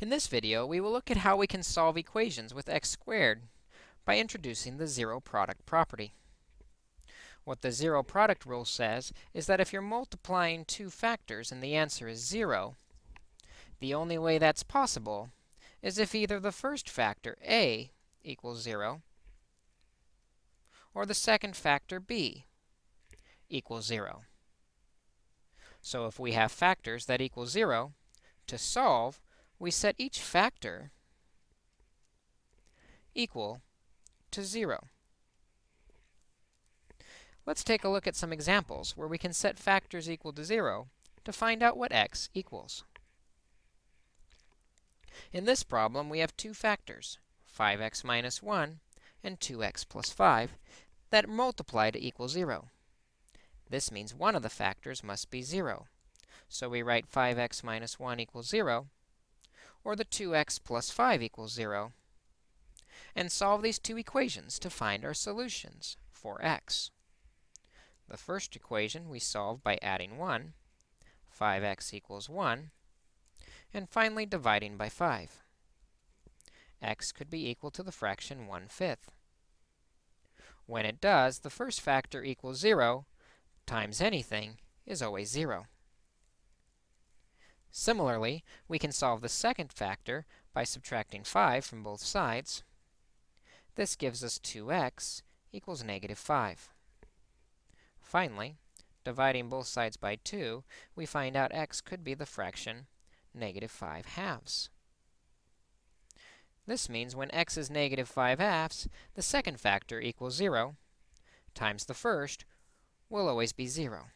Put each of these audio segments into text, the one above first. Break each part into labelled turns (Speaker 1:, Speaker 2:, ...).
Speaker 1: In this video, we will look at how we can solve equations with x squared by introducing the zero product property. What the zero product rule says is that if you're multiplying two factors and the answer is 0, the only way that's possible is if either the first factor, a, equals 0, or the second factor, b, equals 0. So if we have factors that equal 0, to solve, we set each factor equal to 0. Let's take a look at some examples where we can set factors equal to 0 to find out what x equals. In this problem, we have two factors, 5x minus 1 and 2x plus 5, that multiply to equal 0. This means one of the factors must be 0. So we write 5x minus 1 equals 0, or the 2x plus 5 equals 0, and solve these two equations to find our solutions for x. The first equation we solve by adding 1, 5x equals 1, and finally dividing by 5. x could be equal to the fraction 1 fifth. When it does, the first factor equals 0 times anything is always 0. Similarly, we can solve the second factor by subtracting 5 from both sides. This gives us 2x equals negative 5. Finally, dividing both sides by 2, we find out x could be the fraction negative 5 halves. This means when x is negative 5 halves, the second factor equals 0 times the first will always be 0.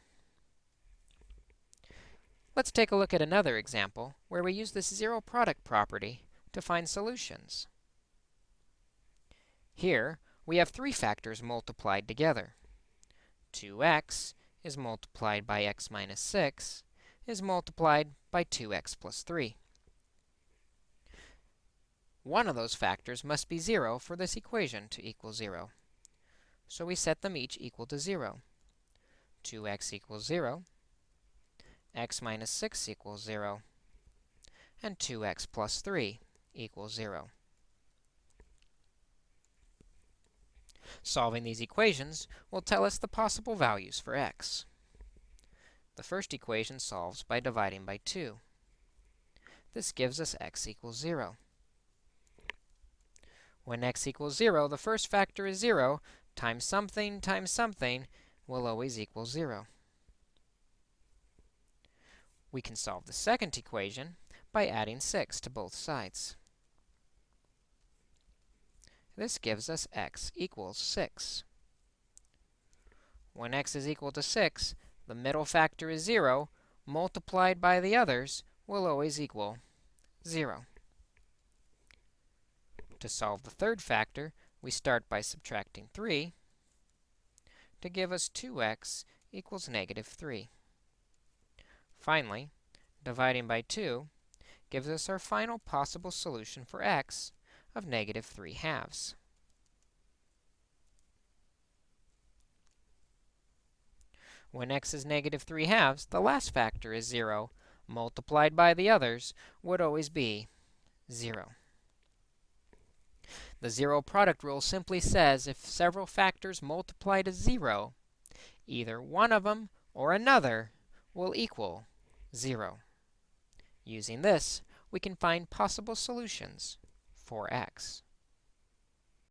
Speaker 1: Let's take a look at another example where we use this zero product property to find solutions. Here, we have three factors multiplied together. 2x is multiplied by x minus 6 is multiplied by 2x plus 3. One of those factors must be 0 for this equation to equal 0. So we set them each equal to 0. 2x equals 0, x minus 6 equals 0, and 2x plus 3 equals 0. Solving these equations will tell us the possible values for x. The first equation solves by dividing by 2. This gives us x equals 0. When x equals 0, the first factor is 0 times something times something will always equal 0. We can solve the second equation by adding 6 to both sides. This gives us x equals 6. When x is equal to 6, the middle factor is 0, multiplied by the others will always equal 0. To solve the third factor, we start by subtracting 3 to give us 2x equals negative 3. Finally, dividing by 2 gives us our final possible solution for x of negative 3 halves. When x is negative 3 halves, the last factor is 0, multiplied by the others would always be 0. The zero product rule simply says if several factors multiply to 0, either one of them or another will equal 0. Using this, we can find possible solutions for x.